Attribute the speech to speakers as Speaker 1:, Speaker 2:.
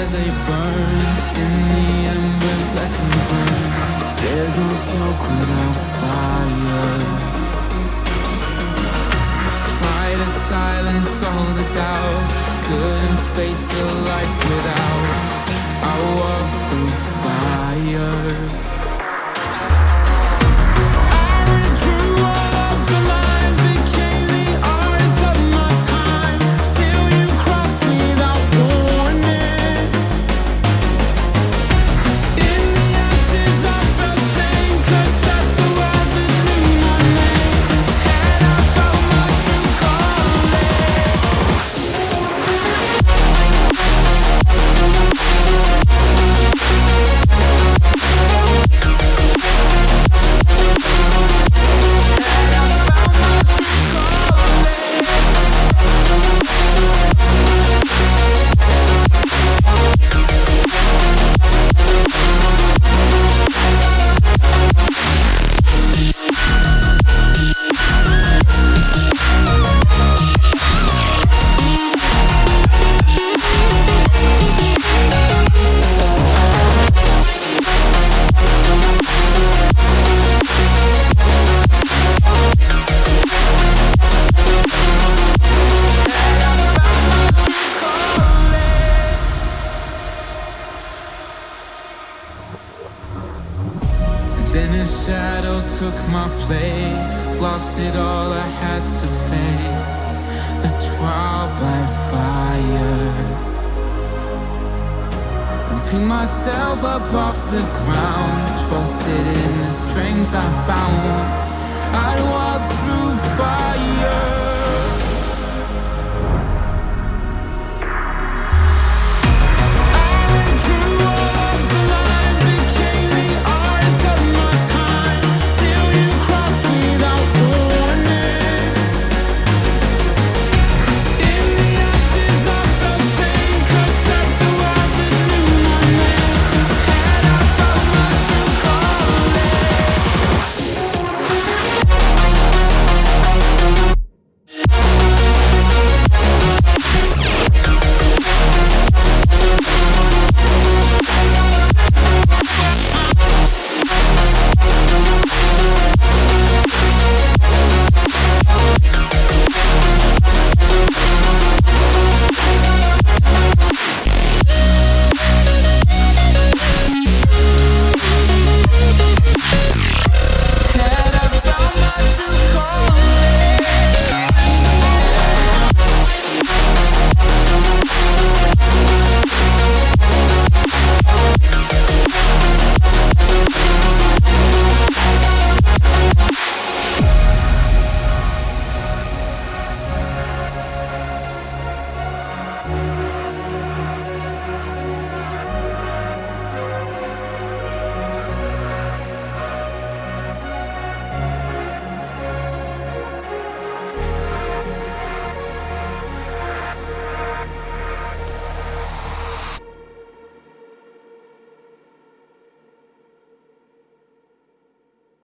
Speaker 1: as they burned in the embers, lessons learned. There's no smoke without fire. Try to silence all the doubt. Couldn't face a life without. I walk through fire. Then a shadow took my place. Lost it all I had to face. A trial by fire. And picked myself up off the ground. Trusted in the strength I found. I'd walk through fire.